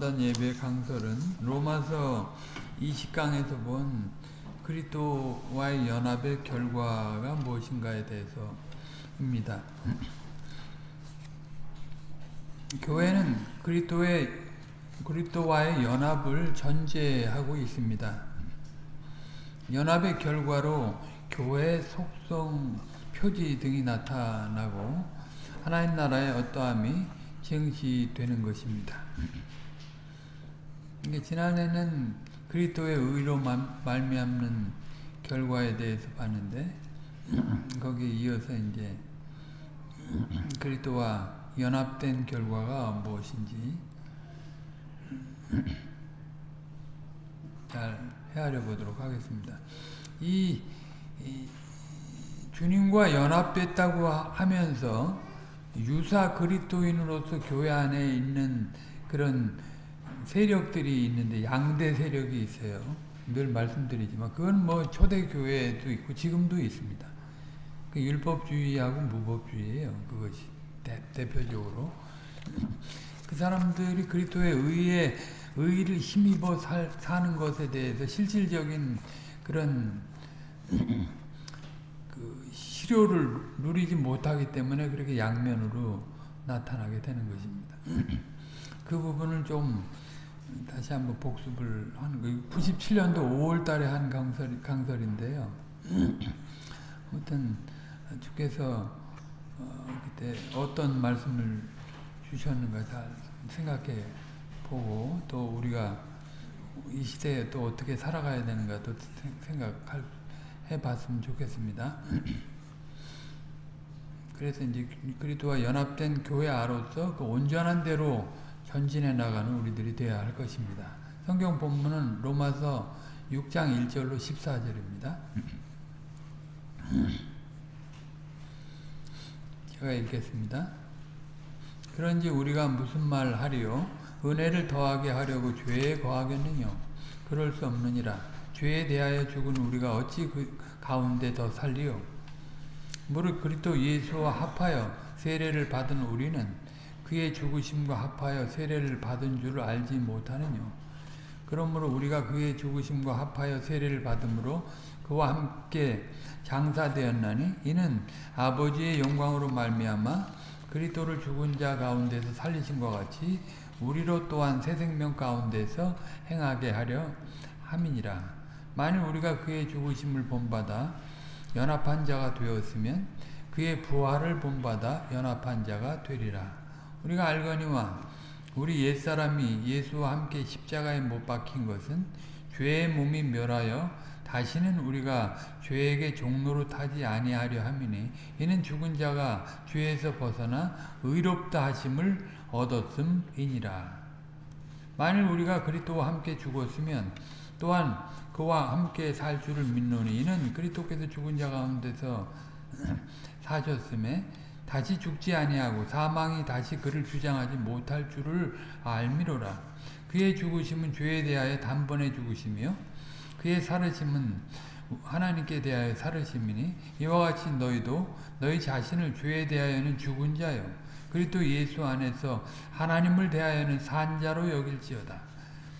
성탄 예배 강설은 로마서 20강에서 본 그리스도와의 연합의 결과가 무엇인가에 대해서입니다. 교회는 그리스도의 그리스도와의 연합을 전제하고 있습니다. 연합의 결과로 교회의 속성, 표지 등이 나타나고 하나님 나라의 어떠함이 증시되는 것입니다. 지난해는 그리스도의 의로 말미암는 결과에 대해서 봤는데 거기에 이어서 이제 그리스도와 연합된 결과가 무엇인지 잘 헤아려 보도록 하겠습니다. 이, 이 주님과 연합됐다고 하면서 유사 그리스도인으로서 교회 안에 있는 그런 세력들이 있는데 양대 세력이 있어요. 늘 말씀드리지만 그건 뭐 초대교회도 있고 지금도 있습니다. 그 율법주의하고 무법주의예요. 그것이 대, 대표적으로 그 사람들이 그리스도의 의에 의를 힘입어 살, 사는 것에 대해서 실질적인 그런 그 실효를 누리지 못하기 때문에 그렇게 양면으로 나타나게 되는 것입니다. 그 부분을 좀 다시 한번 복습을 하는 거예요. 97년도 5월 달에 한 강설, 강설인데요. 아무튼 주께서 어, 그때 어떤 말씀을 주셨는가 잘 생각해 보고 또 우리가 이 시대에 또 어떻게 살아가야 되는가 또 생각해 봤으면 좋겠습니다. 그래서 이제 그리스도와 연합된 교회 아로서 그 온전한 대로 전진해 나가는 우리들이 되어야 할 것입니다. 성경 본문은 로마서 6장 1절로 14절입니다. 제가 읽겠습니다. 그런지 우리가 무슨 말 하리요? 은혜를 더하게 하려고 죄에 거하겠느냐? 그럴 수 없느니라. 죄에 대하여 죽은 우리가 어찌 그 가운데 더 살리요? 무릇 그리스도 예수와 합하여 세례를 받은 우리는 그의 죽으심과 합하여 세례를 받은 줄을 알지 못하느냐? 그러므로 우리가 그의 죽으심과 합하여 세례를 받음으로 그와 함께 장사되었나니 이는 아버지의 영광으로 말미암아 그리스도를 죽은 자 가운데서 살리신 것 같이 우리로 또한 새 생명 가운데서 행하게 하려 함이니라. 만일 우리가 그의 죽으심을 본받아 연합한 자가 되었으면 그의 부활을 본받아 연합한 자가 되리라. 우리가 알거니와 우리 옛사람이 예수와 함께 십자가에 못 박힌 것은 죄의 몸이 멸하여 다시는 우리가 죄에게 종로로 타지 아니하려 함이니 이는 죽은 자가 죄에서 벗어나 의롭다 하심을 얻었음이니라. 만일 우리가 그리스도와 함께 죽었으면 또한 그와 함께 살 줄을 믿노니 이는 그리스도께서 죽은 자 가운데서 사셨음에 다시 죽지 아니하고 사망이 다시 그를 주장하지 못할 줄을 알미로라. 그의 죽으심은 죄에 대하여 단번에 죽으시며 그의 살으심은 하나님께 대하여 살으심이니 이와 같이 너희도 너희 자신을 죄에 대하여는 죽은 자요 그리스도 예수 안에서 하나님을 대하여는 산 자로 여길지어다.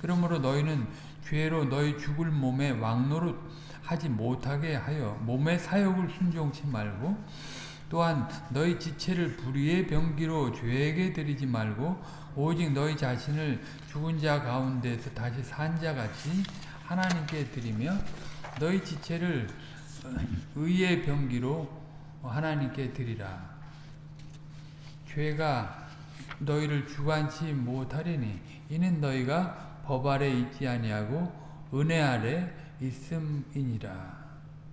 그러므로 너희는 죄로 너희 죽을 몸에 왕노릇 하지 못하게 하여 몸의 사욕을 순종치 말고 또한 너희 지체를 불의의 병기로 죄에게 드리지 말고 오직 너희 자신을 죽은 자 가운데서 다시 산 자같이 하나님께 드리며 너희 지체를 의의 병기로 하나님께 드리라. 죄가 너희를 주관치 못하리니 이는 너희가 법 아래 있지 아니하고 은혜 아래 있음이니라.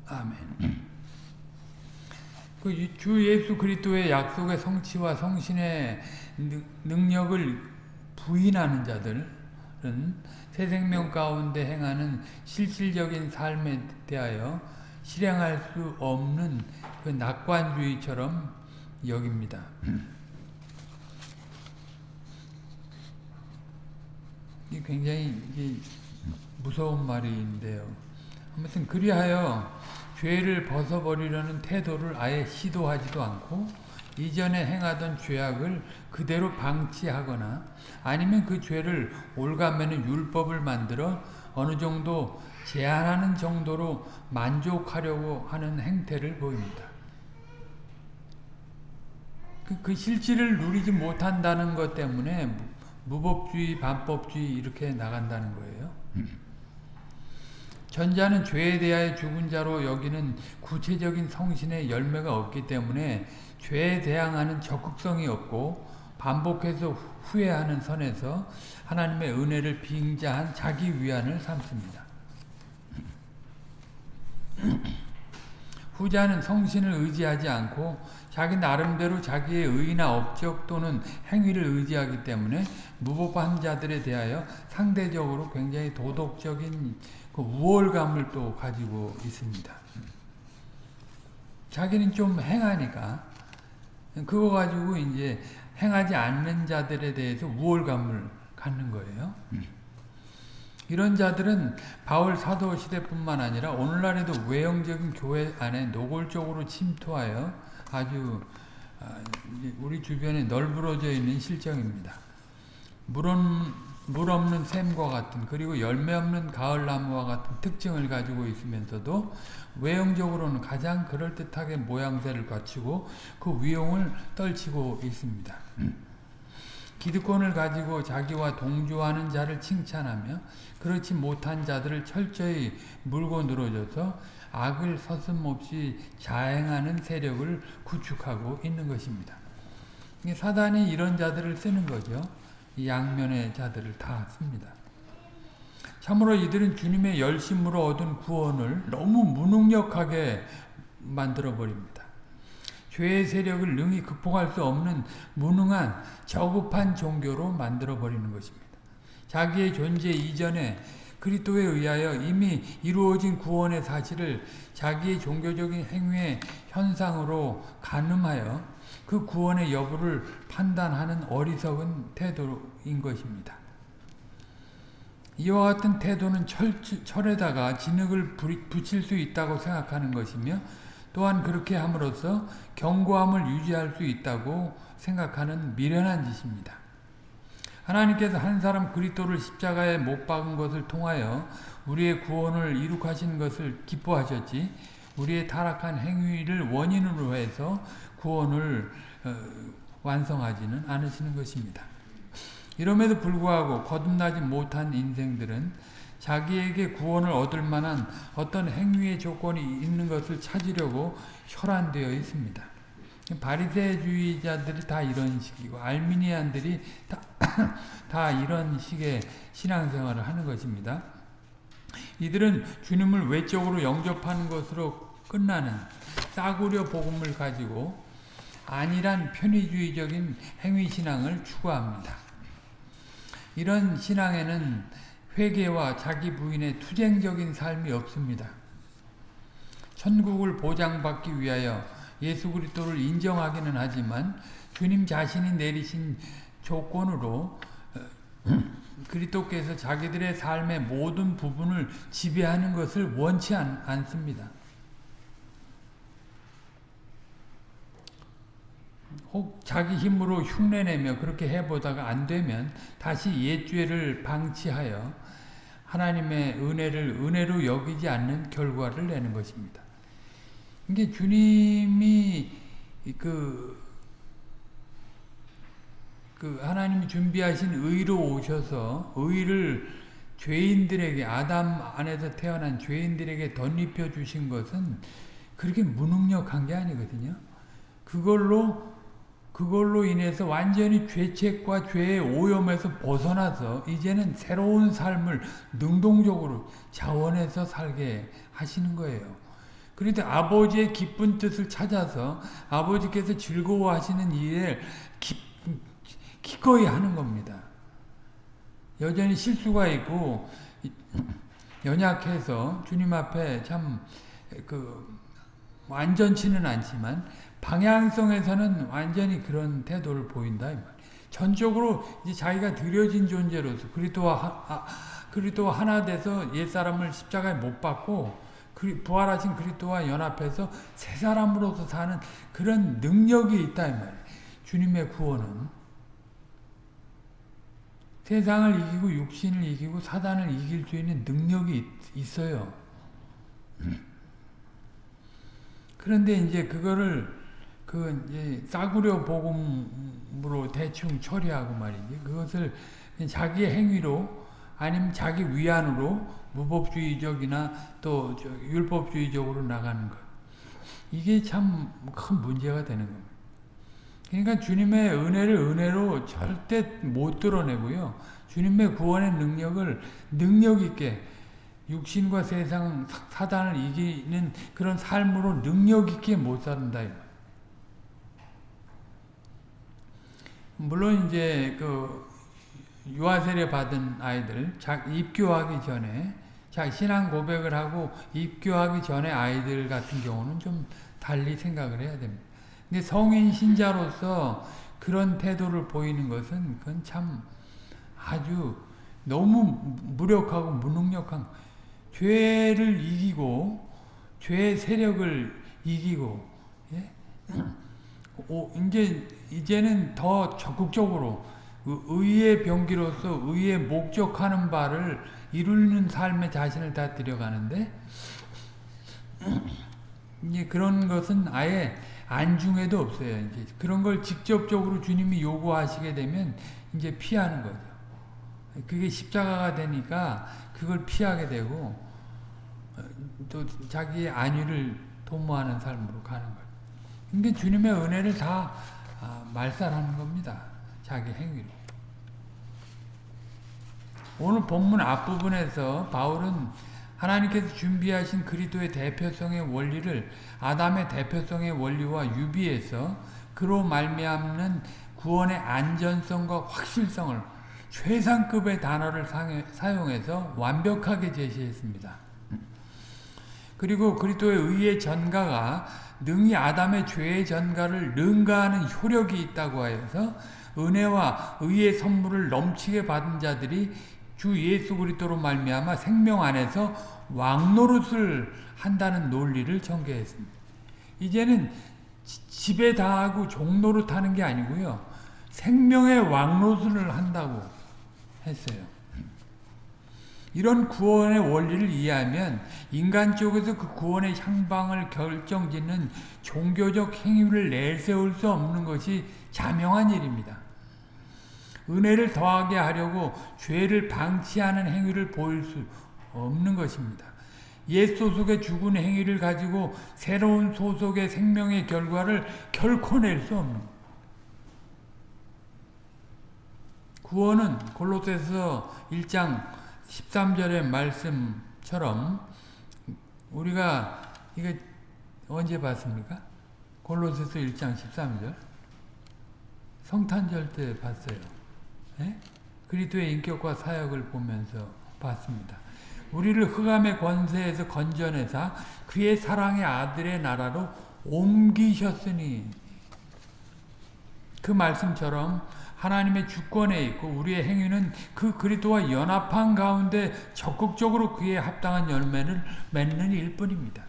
아멘. 그주 예수 그리스도의 약속의 성취와 성신의 능력을 부인하는 자들은 새 생명 가운데 행하는 실질적인 삶에 대하여 실행할 수 없는 그 낙관주의처럼 여깁니다. 이 굉장히 무서운 말인데요. 아무튼 그리하여 죄를 벗어버리려는 태도를 아예 시도하지도 않고 이전에 행하던 죄악을 그대로 방치하거나 아니면 그 죄를 올가매는 율법을 만들어 어느 정도 제한하는 정도로 만족하려고 하는 행태를 보입니다. 그, 그 실질을 누리지 못한다는 것 때문에 무법주의, 반법주의 이렇게 나간다는 거예요. 전자는 죄에 대하여 죽은 자로 여기는 구체적인 성신의 열매가 없기 때문에 죄에 대항하는 적극성이 없고 반복해서 후회하는 선에서 하나님의 은혜를 빙자한 자기 위안을 삼습니다. 후자는 성신을 의지하지 않고 자기 나름대로 자기의 의나 업적 또는 행위를 의지하기 때문에 무법한 자들에 대하여 상대적으로 굉장히 도덕적인 그 우월감을 또 가지고 있습니다. 자기는 좀 행하니까 그거 가지고 이제 행하지 않는 자들에 대해서 우월감을 갖는 거예요. 이런 자들은 바울 사도 시대뿐만 아니라 오늘날에도 외형적인 교회 안에 노골적으로 침투하여 아주 우리 주변에 널브러져 있는 실정입니다. 물은 물 없는 샘과 같은 그리고 열매 없는 가을나무와 같은 특징을 가지고 있으면서도 외형적으로는 가장 그럴듯하게 모양새를 갖추고 그 위용을 떨치고 있습니다. 기득권을 가지고 자기와 동조하는 자를 칭찬하며 그렇지 못한 자들을 철저히 물고 늘어져서 악을 서슴없이 자행하는 세력을 구축하고 있는 것입니다. 사단이 이런 자들을 쓰는 거죠. 양면의 자들을 다 씁니다. 참으로 이들은 주님의 열심으로 얻은 구원을 너무 무능력하게 만들어버립니다. 죄의 세력을 능히 극복할 수 없는 무능한 저급한 종교로 만들어버리는 것입니다. 자기의 존재 이전에 그리스도에 의하여 이미 이루어진 구원의 사실을 자기의 종교적인 행위의 현상으로 가늠하여 그 구원의 여부를 판단하는 어리석은 태도인 것입니다. 이와 같은 태도는 철, 철에다가 진흙을 붙일 수 있다고 생각하는 것이며 또한 그렇게 함으로써 경고함을 유지할 수 있다고 생각하는 미련한 짓입니다. 하나님께서 한 사람 그리스도를 십자가에 못 박은 것을 통하여 우리의 구원을 이룩하신 것을 기뻐하셨지 우리의 타락한 행위를 원인으로 해서 구원을 어, 완성하지는 않으시는 것입니다. 이럼에도 불구하고 거듭나지 못한 인생들은 자기에게 구원을 얻을 만한 어떤 행위의 조건이 있는 것을 찾으려고 혈안되어 있습니다. 바리새주의자들이 다 이런 식이고 알미니안들이 다, 다 이런 식의 신앙생활을 하는 것입니다. 이들은 주님을 외적으로 영접하는 것으로 끝나는 싸구려 복음을 가지고 안일한 편의주의적인 행위신앙을 추구합니다. 이런 신앙에는 회개와 자기 부인의 투쟁적인 삶이 없습니다. 천국을 보장받기 위하여 예수 그리스도를 인정하기는 하지만 주님 자신이 내리신 조건으로 어, 그리스도께서 자기들의 삶의 모든 부분을 지배하는 것을 원치 않, 않습니다. 혹 자기 힘으로 흉내내며 그렇게 해보다가 안 되면 다시 옛죄를 방치하여 하나님의 은혜를 은혜로 여기지 않는 결과를 내는 것입니다. 이게 주님이 그, 그 하나님이 준비하신 의로 오셔서 의를 죄인들에게 아담 안에서 태어난 죄인들에게 덧입혀 주신 것은 그렇게 무능력한 게 아니거든요. 그걸로 그걸로 인해서 완전히 죄책과 죄의 오염에서 벗어나서 이제는 새로운 삶을 능동적으로 자원해서 살게 하시는 거예요. 그런데 아버지의 기쁜 뜻을 찾아서 아버지께서 즐거워하시는 일을 기, 기꺼이 하는 겁니다. 여전히 실수가 있고 연약해서 주님 앞에 참 그 완전치는 않지만 방향성에서는 완전히 그런 태도를 보인다. 전적으로 이제 자기가 드려진 존재로서 그리스도와 아, 그리스도와 하나 돼서 옛 사람을 십자가에 못 박고 부활하신 그리스도와 연합해서 새 사람으로서 사는 그런 능력이 있다 이 말이에요. 주님의 구원은 세상을 이기고 육신을 이기고 사단을 이길 수 있는 능력이 있, 어요 그런데 이제 그거를 그 싸구려 복음으로 대충 처리하고 말이지. 그것을 자기의 행위로 아니면 자기 위안으로 무법주의적이나 또 율법주의적으로 나가는 것. 이게 참 큰 문제가 되는 겁니다. 그러니까 주님의 은혜를 은혜로 절대 못 드러내고요. 주님의 구원의 능력을 능력 있게 육신과 세상 사단을 이기는 그런 삶으로 능력 있게 못 산다. 물론 이제 그 유아 세례 받은 아이들 입교하기 전에 자 신앙 고백을 하고 입교하기 전에 아이들 같은 경우는 좀 달리 생각을 해야 됩니다. 근데 성인 신자로서 그런 태도를 보이는 것은 그건 참 아주 너무 무력하고 무능력한 죄를 이기고 죄의 세력을 이기고 예? 오, 이제 이제는 더 적극적으로 의의 병기로서 의의 목적하는 바를 이루는 삶에 자신을 다 들여가는데 이제 그런 것은 아예 안중에도 없어요. 이제 그런 걸 직접적으로 주님이 요구하시게 되면 이제 피하는 거죠. 그게 십자가가 되니까 그걸 피하게 되고 또 자기의 안위를 도모하는 삶으로 가는 거예요. 그러니까 주님의 은혜를 다 아, 말살하는 겁니다. 자기 행위로. 오늘 본문 앞부분에서 바울은 하나님께서 준비하신 그리도의 대표성의 원리를 아담의 대표성의 원리와 유비해서 그로 말미암는 구원의 안전성과 확실성을 최상급의 단어를 사용해서 완벽하게 제시했습니다. 그리고 그리스도의 의의 전가가 능히 아담의 죄의 전가를 능가하는 효력이 있다고 하여서 은혜와 의의 선물을 넘치게 받은 자들이 주 예수 그리스도로 말미암아 생명 안에서 왕노릇을 한다는 논리를 전개했습니다. 이제는 집에 다하고 종노릇 하는 게 아니고요. 생명의 왕노릇을 한다고 했어요. 이런 구원의 원리를 이해하면 인간 쪽에서 그 구원의 향방을 결정짓는 종교적 행위를 내세울 수 없는 것이 자명한 일입니다. 은혜를 더하게 하려고 죄를 방치하는 행위를 보일 수 없는 것입니다. 옛 소속의 죽은 행위를 가지고 새로운 소속의 생명의 결과를 결코 낼 수 없는 구원은 골로새서 1장 13절의 말씀처럼 우리가 이거 언제 봤습니까? 골로새서 1장 13절 성탄절 때 봤어요. 예? 그리스도의 인격과 사역을 보면서 봤습니다. 우리를 흑암의 권세에서 건져내사 그의 사랑의 아들의 나라로 옮기셨으니 그 말씀처럼 하나님의 주권에 있고 우리의 행위는 그 그리스도와 연합한 가운데 적극적으로 그에 합당한 열매를 맺는 일뿐입니다.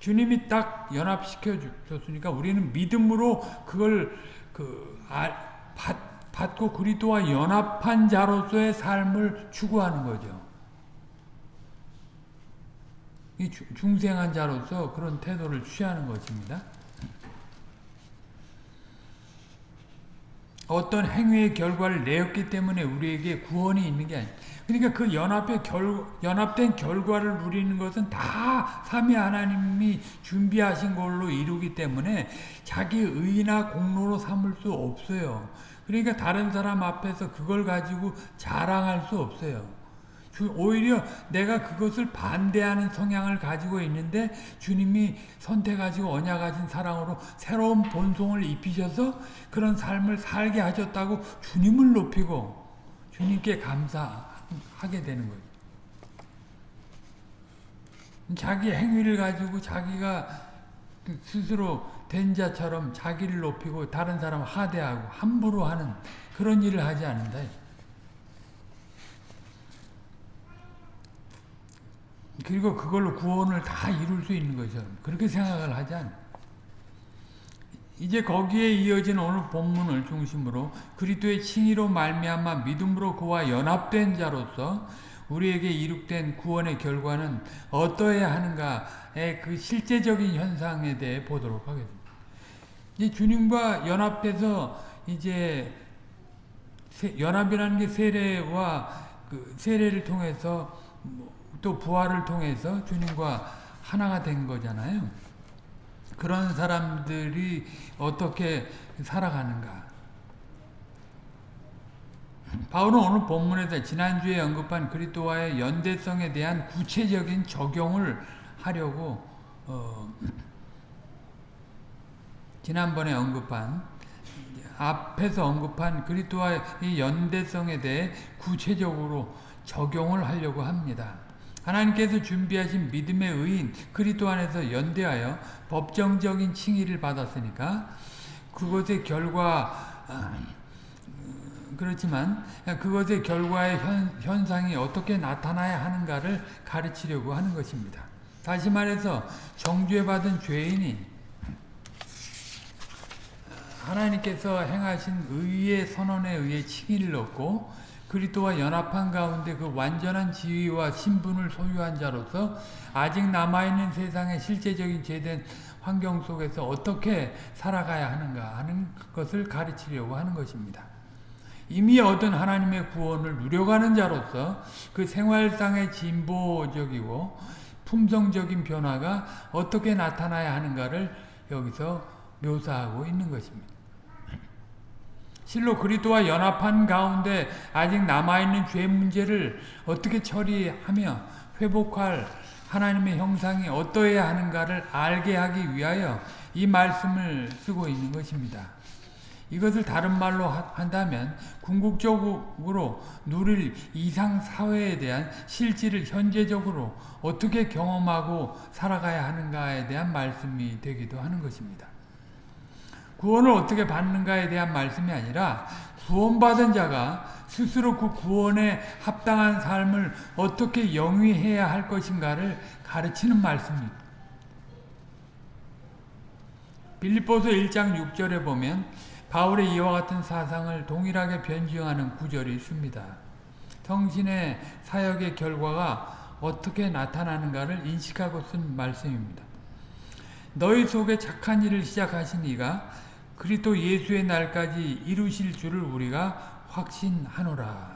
주님이 딱 연합시켜 줬으니까 우리는 믿음으로 그걸 그 아, 받, 받고 그리스도와 연합한 자로서의 삶을 추구하는 거죠. 이 중생한 자로서 그런 태도를 취하는 것입니다. 어떤 행위의 결과를 내었기 때문에 우리에게 구원이 있는 게 아니에요. 그러니까 그 연합의 결, 연합된 결과를 누리는 것은 다 삼위 하나님이 준비하신 걸로 이루기 때문에 자기 의나 공로로 삼을 수 없어요. 그러니까 다른 사람 앞에서 그걸 가지고 자랑할 수 없어요. 오히려 내가 그것을 반대하는 성향을 가지고 있는데 주님이 선택하시고 언약 하신 사랑으로 새로운 본성을 입히셔서 그런 삶을 살게 하셨다고 주님을 높이고 주님께 감사하게 되는 거예요. 자기 행위를 가지고 자기가 스스로 된 자처럼 자기를 높이고 다른 사람 하대하고 함부로 하는 그런 일을 하지 않는다. 그리고 그걸로 구원을 다 이룰 수 있는 거죠. 그렇게 생각을 하지 않아요. 이제 거기에 이어진 오늘 본문을 중심으로 그리스도의 칭의로 말미암아 믿음으로 그와 연합된 자로서 우리에게 이룩된 구원의 결과는 어떠해야 하는가의 그 실제적인 현상에 대해 보도록 하겠습니다. 이제 주님과 연합돼서 이제 연합이라는 게 세례와 그 세례를 통해서 또 부활을 통해서 주님과 하나가 된 거잖아요. 그런 사람들이 어떻게 살아가는가. 바울은 오늘 본문에서 지난주에 언급한 그리스도와의 연대성에 대한 구체적인 적용을 하려고 어, 지난번에 언급한 앞에서 언급한 그리스도와의 연대성에 대해 구체적으로 적용을 하려고 합니다. 하나님께서 준비하신 믿음의 의인 그리스도 안에서 연대하여 법정적인 칭의를 받았으니까 그것의 결과 아, 그렇지만 그것의 결과의 현, 현상이 어떻게 나타나야 하는가를 가르치려고 하는 것입니다. 다시 말해서 정죄 받은 죄인이 하나님께서 행하신 의의 선언에 의해 칭의를 얻고 그리스도와 연합한 가운데 그 완전한 지위와 신분을 소유한 자로서 아직 남아있는 세상의 실제적인 죄된 환경 속에서 어떻게 살아가야 하는가 하는 것을 가르치려고 하는 것입니다. 이미 얻은 하나님의 구원을 누려가는 자로서 그 생활상의 진보적이고 품성적인 변화가 어떻게 나타나야 하는가를 여기서 묘사하고 있는 것입니다. 실로 그리스도와 연합한 가운데 아직 남아있는 죄 문제를 어떻게 처리하며 회복할 하나님의 형상이 어떠해야 하는가를 알게 하기 위하여 이 말씀을 쓰고 있는 것입니다. 이것을 다른 말로 한다면 궁극적으로 누릴 이상 사회에 대한 실질을 현재적으로 어떻게 경험하고 살아가야 하는가에 대한 말씀이 되기도 하는 것입니다. 구원을 어떻게 받는가에 대한 말씀이 아니라 구원받은 자가 스스로 그 구원에 합당한 삶을 어떻게 영위해야 할 것인가를 가르치는 말씀입니다. 빌립보서 1장 6절에 보면 바울의 이와 같은 사상을 동일하게 변증하는 구절이 있습니다. 성신의 사역의 결과가 어떻게 나타나는가를 인식하고 쓴 말씀입니다. 너희 속에 착한 일을 시작하신 이가 그리스도 예수의 날까지 이루실 줄을 우리가 확신하노라.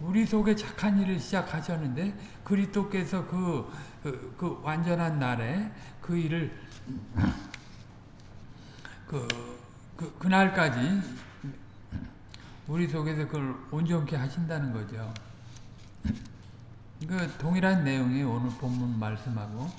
우리 속에 착한 일을 시작하셨는데 그리스도께서 그, 그, 그 완전한 날에 그 일을 그, 그 그날까지 우리 속에서 그걸 온전케 하신다는 거죠. 그 동일한 내용이 오늘 본문 말씀하고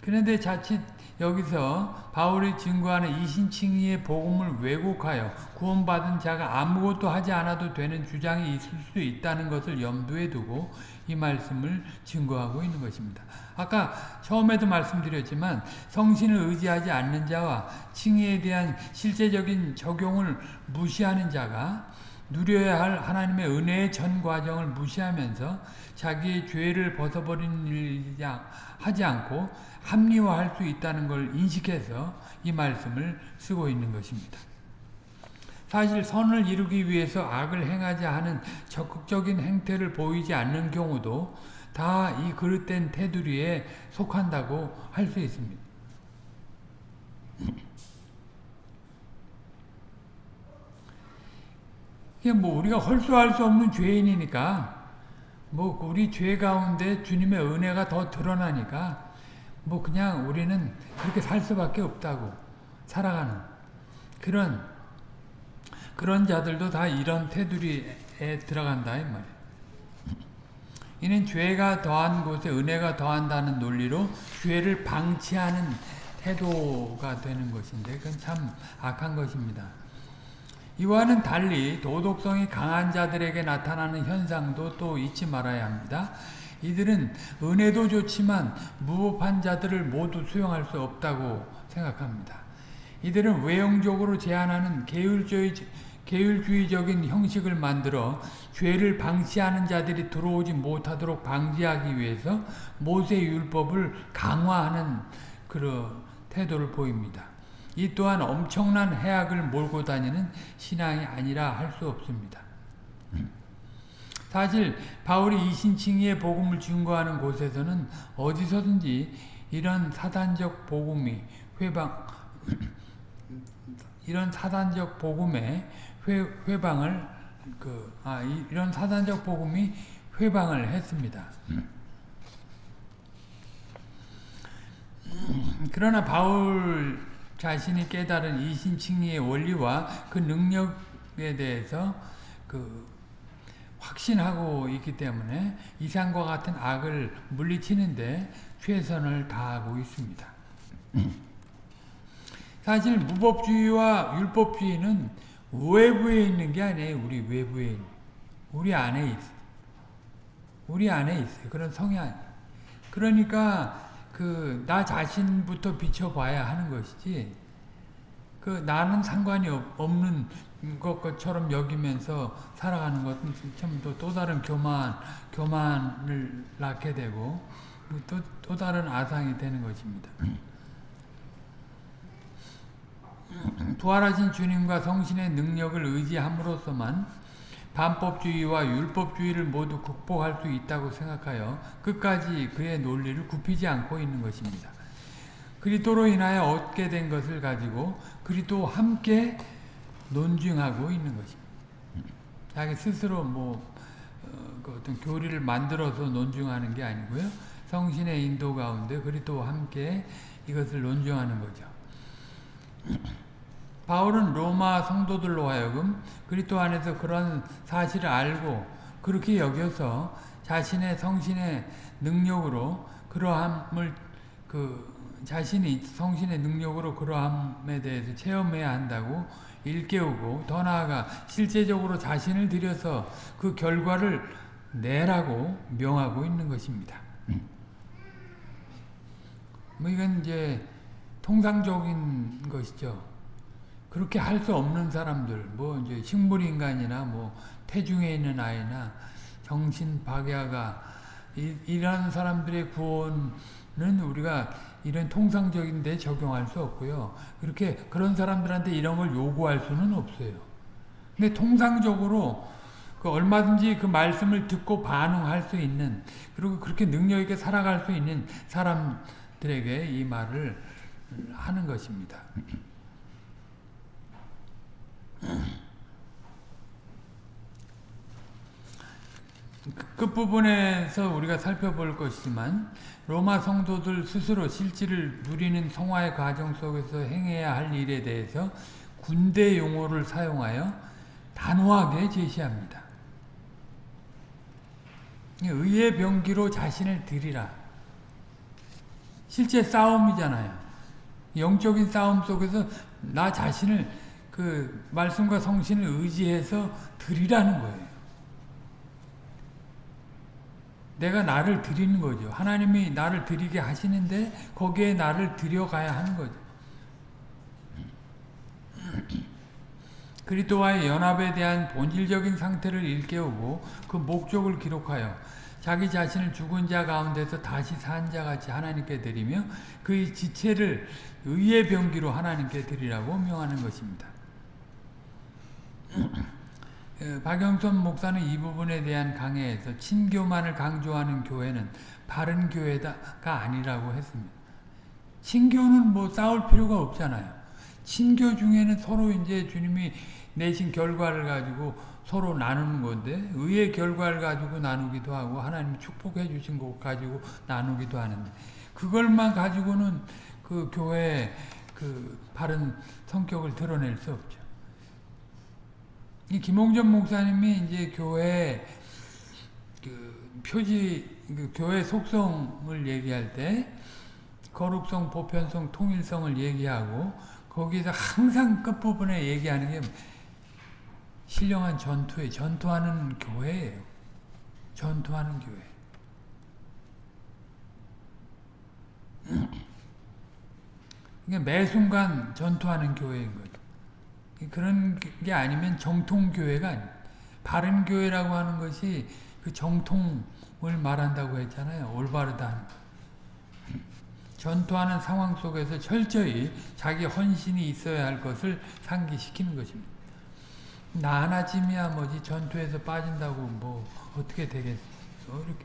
그런데 자칫 여기서 바울이 증거하는 이 신칭의의 복음을 왜곡하여 구원받은 자가 아무것도 하지 않아도 되는 주장이 있을 수 있다는 것을 염두에 두고 이 말씀을 증거하고 있는 것입니다. 아까 처음에도 말씀드렸지만 성신을 의지하지 않는 자와 칭의에 대한 실제적인 적용을 무시하는 자가 누려야 할 하나님의 은혜의 전 과정을 무시하면서 자기의 죄를 벗어버리는 일 하지 않고 합리화할 수 있다는 걸 인식해서 이 말씀을 쓰고 있는 것입니다. 사실 선을 이루기 위해서 악을 행하지 않은 적극적인 행태를 보이지 않는 경우도 다 이 그릇된 테두리에 속한다고 할 수 있습니다. 이게 뭐 우리가 헐수할 수 없는 죄인이니까 뭐 우리 죄 가운데 주님의 은혜가 더 드러나니까 뭐 그냥 우리는 그렇게 살 수밖에 없다고 살아가는 그런 그런 자들도 다 이런 테두리에 들어간다 이 말이에요. 이는 죄가 더한 곳에 은혜가 더한다는 논리로 죄를 방치하는 태도가 되는 것인데 그건 참 악한 것입니다. 이와는 달리 도덕성이 강한 자들에게 나타나는 현상도 또 잊지 말아야 합니다. 이들은 은혜도 좋지만 무법한 자들을 모두 수용할 수 없다고 생각합니다. 이들은 외형적으로 제한하는 계율주의, 계율주의적인 형식을 만들어 죄를 방치하는 자들이 들어오지 못하도록 방지하기 위해서 모세 율법을 강화하는 그런 태도를 보입니다. 이 또한 엄청난 해악을 몰고 다니는 신앙이 아니라 할 수 없습니다. 사실 바울이 이신칭의의 복음을 증거하는 곳에서는 어디서든지 이런 사단적 복음이 회방 이런 사단적 복음의 회, 회방을 그, 아, 이런 사단적 복음이 회방을 했습니다. 그러나 바울 자신이 깨달은 이신칭의의 원리와 그 능력에 대해서 그 확신하고 있기 때문에 이상과 같은 악을 물리치는데 최선을 다하고 있습니다. 사실 무법주의와 율법주의는 외부에 있는 게 아니에요. 우리 외부에 있는. 우리 안에 있어. 우리 안에 있어요. 그런 성향. 그러니까 그 나 자신부터 비춰봐야 하는 것이지. 그 나는 상관이 없는 것처럼 여기면서 살아가는 것은 참또 또 다른 교만 교만을 낳게 되고 또 또 다른 아상이 되는 것입니다. 부활하신 주님과 성신의 능력을 의지함으로써만 반법주의와 율법주의를 모두 극복할 수 있다고 생각하여 끝까지 그의 논리를 굽히지 않고 있는 것입니다. 그리스도로 인하여 얻게 된 것을 가지고 그리스도 함께 논증하고 있는 것입니다. 자기 스스로 뭐 어, 그 어떤 교리를 만들어서 논증하는 게 아니고요. 성신의 인도 가운데 그리스도와 함께 이것을 논증하는 거죠. 바울은 로마 성도들로 하여금 그리스도 안에서 그런 사실을 알고 그렇게 여겨서 자신의 성신의 능력으로 그러함을 그 자신이 성신의 능력으로 그러함에 대해서 체험해야 한다고 일깨우고 더 나아가 실제적으로 자신을 들여서 그 결과를 내라고 명하고 있는 것입니다. 뭐 이건 이제 통상적인 것이죠. 그렇게 할 수 없는 사람들, 뭐 이제 식물인간이나 뭐 태중에 있는 아이나 정신 박야가 이, 런 사람들의 구원은 우리가 이런 통상적인 데 적용할 수 없고요. 그렇게 그런 사람들한테 이런 걸 요구할 수는 없어요. 근데 통상적으로 그 얼마든지 그 말씀을 듣고 반응할 수 있는 그리고 그렇게 능력 있게 살아갈 수 있는 사람들에게 이 말을 하는 것입니다. 끝부분에서 우리가 살펴볼 것이지만 로마 성도들 스스로 실질을 누리는 성화의 과정 속에서 행해야 할 일에 대해서 군대 용어를 사용하여 단호하게 제시합니다. 의의 병기로 자신을 들이라. 실제 싸움이잖아요. 영적인 싸움 속에서 나 자신을 그 말씀과 성신을 의지해서 드리라는 거예요. 내가 나를 드리는 거죠. 하나님이 나를 드리게 하시는데 거기에 나를 드려가야 하는 거죠. 그리스도와의 연합에 대한 본질적인 상태를 일깨우고 그 목적을 기록하여 자기 자신을 죽은 자 가운데서 다시 산 자같이 하나님께 드리며 그의 지체를 의의 병기로 하나님께 드리라고 명하는 것입니다. 그 박영선 목사는 이 부분에 대한 강해에서 친교만을 강조하는 교회는 바른 교회가 아니라고 했습니다. 친교는 뭐 싸울 필요가 없잖아요. 친교 중에는 서로 이제 주님이 내신 결과를 가지고 서로 나누는 건데 의의 결과를 가지고 나누기도 하고 하나님 축복해 주신 것 가지고 나누기도 하는데 그걸만 가지고는 그 교회의 그 바른 성격을 드러낼 수 없죠. 이 김홍전 목사님이 이제 교회 그 표지 그 교회 속성을 얘기할 때 거룩성, 보편성, 통일성을 얘기하고 거기서 항상 끝부분에 얘기하는 게 신령한 전투에 전투하는 교회예요. 전투하는 교회. 그러니까 매 순간 전투하는 교회인 거죠. 그런 게 아니면 정통교회가 아니 바른 교회라고 하는 것이 그 정통을 말한다고 했잖아요. 올바르다. 전투하는 상황 속에서 철저히 자기 헌신이 있어야 할 것을 상기시키는 것입니다. 나 하나쯤이야 뭐지 전투에서 빠진다고 뭐 어떻게 되겠어 이렇게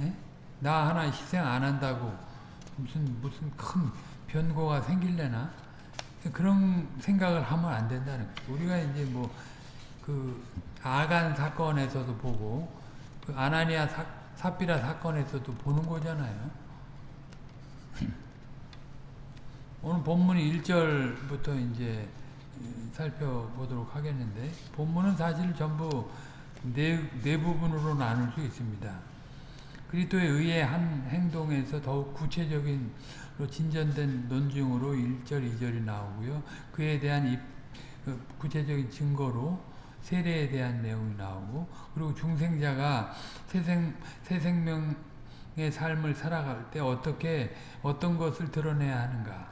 에? 나 하나 희생 안 한다고 무슨 무슨 큰 변고가 생길래나 그런 생각을 하면 안 된다는 거죠. 우리가 이제 뭐 그 아간 사건에서도 보고 그 아나니아 사, 사비라 사건에서도 보는 거잖아요. 오늘 본문 1절부터 이제 살펴보도록 하겠는데 본문은 사실 전부 네, 네 부분으로 나눌 수 있습니다. 그리스도의 의의 한 행동에서 더욱 구체적인 진전된 논증으로 1절, 2절이 나오고요. 그에 대한 입, 그 구체적인 증거로 세례에 대한 내용이 나오고 그리고 중생자가 새생, 새 생명의 삶을 살아갈 때 어떻게 어떤 것을 드러내야 하는가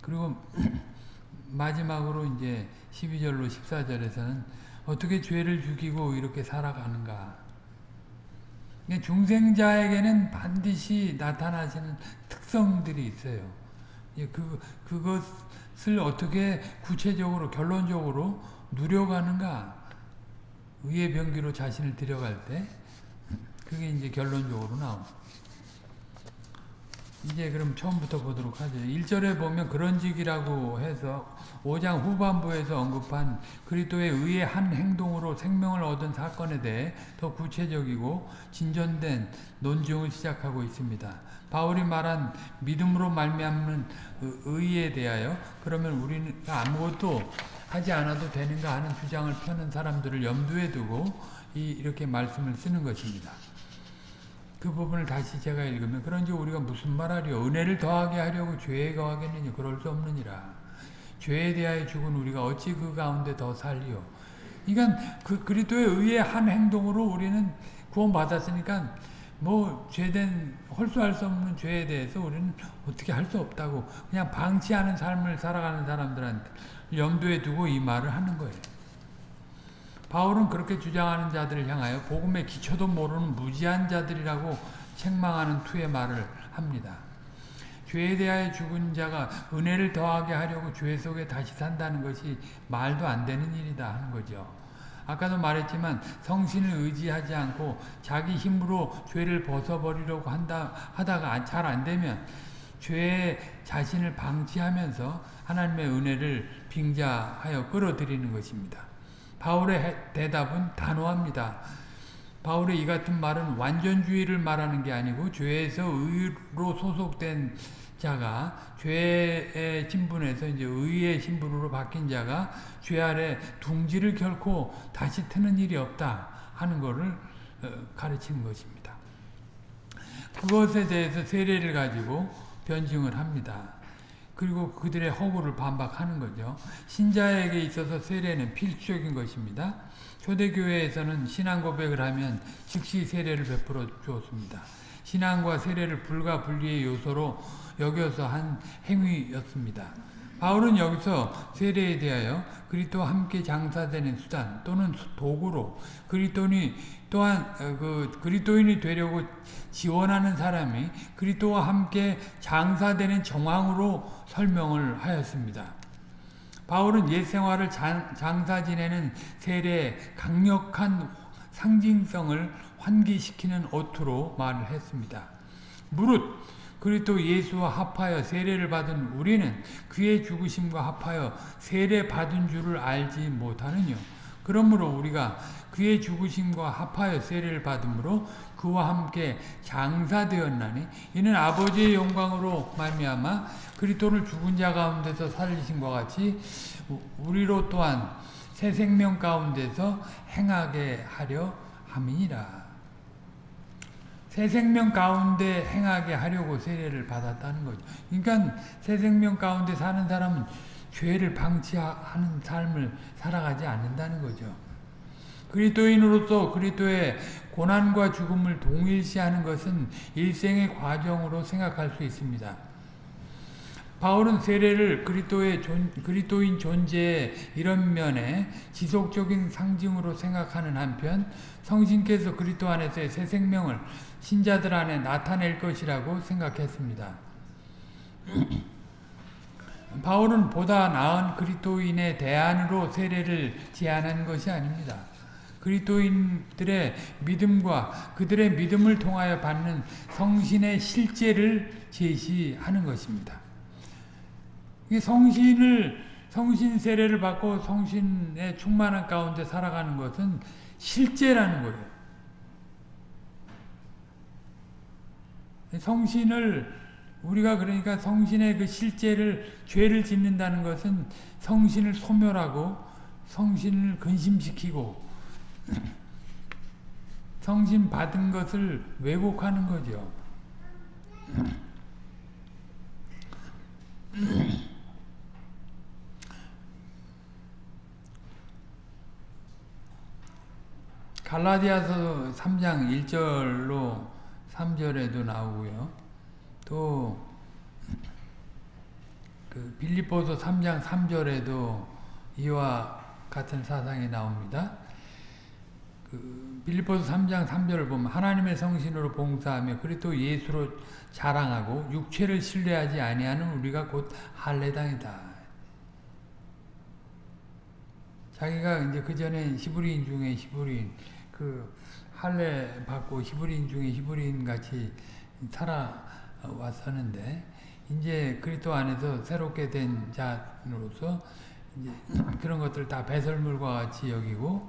그리고 마지막으로 이제 12절로 14절에서는 어떻게 죄를 죽이고 이렇게 살아가는가. 중생자에게는 반드시 나타나시는 특성들이 있어요. 그, 그것을 어떻게 구체적으로, 결론적으로 누려가는가. 의의 병기로 자신을 들여갈 때, 그게 이제 결론적으로 나옵니다. 이제 그럼 처음부터 보도록 하죠. 1절에 보면 그런 직이라고 해서 5장 후반부에서 언급한 그리스도의 의의 한 행동으로 생명을 얻은 사건에 대해 더 구체적이고 진전된 논증을 시작하고 있습니다. 바울이 말한 믿음으로 말미암는 의에 대하여 그러면 우리는 아무것도 하지 않아도 되는가 하는 주장을 펴는 사람들을 염두에 두고 이렇게 말씀을 쓰는 것입니다. 그 부분을 다시 제가 읽으면 그런지 우리가 무슨 말하리요 은혜를 더하게 하려고 죄에 거하겠느냐 그럴 수 없느니라 죄에 대하여 죽은 우리가 어찌 그 가운데 더 살리요 그러니까 그 그리스도의 의의 한 행동으로 우리는 구원받았으니까 뭐 죄된 홀수할 수 없는 죄에 대해서 우리는 어떻게 할 수 없다고 그냥 방치하는 삶을 살아가는 사람들한테 염두에 두고 이 말을 하는 거예요. 바울은 그렇게 주장하는 자들을 향하여 복음의 기초도 모르는 무지한 자들이라고 책망하는 투의 말을 합니다. 죄에 대하여 죽은 자가 은혜를 더하게 하려고 죄 속에 다시 산다는 것이 말도 안 되는 일이다 하는 거죠. 아까도 말했지만 성신을 의지하지 않고 자기 힘으로 죄를 벗어버리려고 한다 하다가 잘 안 되면 죄의 자신을 방치하면서 하나님의 은혜를 빙자하여 끌어들이는 것입니다. 바울의 대답은 단호합니다. 바울의 이 같은 말은 완전주의를 말하는 게 아니고 죄에서 의로 소속된 자가 죄의 신분에서 이제 의의 신분으로 바뀐 자가 죄 아래 둥지를 결코 다시 트는 일이 없다 하는 것을 어, 가르치는 것입니다. 그것에 대해서 세례를 가지고 변증을 합니다. 그리고 그들의 허구를 반박하는 거죠. 신자에게 있어서 세례는 필수적인 것입니다. 초대교회에서는 신앙 고백을 하면 즉시 세례를 베풀어 주었습니다. 신앙과 세례를 불가분리의 요소로 여겨서 한 행위였습니다. 바울은 여기서 세례에 대하여 그리스도와 함께 장사되는 수단 또는 도구로 그리스도인이 또한 어, 그 그리스도인이 되려고 지원하는 사람이 그리스도와 함께 장사되는 정황으로 설명을 하였습니다. 바울은 옛 생활을 장사 지내는 세례의 강력한 상징성을 환기시키는 어투로 말을 했습니다. 무릇 그리스도 예수와 합하여 세례를 받은 우리는 그의 죽으심과 합하여 세례 받은 줄을 알지 못하느뇨. 그러므로 우리가 그의 죽으심과 합하여 세례를 받음으로 그와 함께 장사되었나니 이는 아버지의 영광으로 말미암아 그리스도를 죽은 자 가운데서 살리신 것 같이 우리로 또한 새 생명 가운데서 행하게 하려 함이니라. 새 생명 가운데 행하게 하려고 세례를 받았다는 거죠. 그러니까 새 생명 가운데 사는 사람은 죄를 방치하는 삶을 살아가지 않는다는 거죠. 그리스도인으로서 그리스도의 고난과 죽음을 동일시하는 것은 일생의 과정으로 생각할 수 있습니다. 바울은 세례를 그리스도의 존, 그리스도인 존재의 이런 면에 지속적인 상징으로 생각하는 한편 성신께서 그리스도 안에서의 새 생명을 신자들 안에 나타낼 것이라고 생각했습니다. 바울은 보다 나은 그리스도인의 대안으로 세례를 제안한 것이 아닙니다. 그리스도인들의 믿음과 그들의 믿음을 통하여 받는 성신의 실제를 제시하는 것입니다. 성신을 성신 세례를 받고 성신의 충만한 가운데 살아가는 것은 실제라는 거예요. 성신을 우리가 그러니까 성신의 그 실제를 죄를 짓는다는 것은 성신을 소멸하고 성신을 근심시키고 성신 받은 것을 왜곡하는 거죠. 갈라디아서 3장 1절로 3절에도 나오고요. 또, 그 빌립보서 3장 3절에도 이와 같은 사상이 나옵니다. 그 빌립보서 3장 3절을 보면 하나님의 성신으로 봉사하며 그리스도 예수로 자랑하고 육체를 신뢰하지 아니하는 우리가 곧 할례당이다. 자기가 이제 그 전에 히브리인 중에 히브리인 그 할례 받고 히브리인 중에 히브리인 같이 살아왔었는데 이제 그리스도 안에서 새롭게 된 자로서 이제 그런 것들 다 배설물과 같이 여기고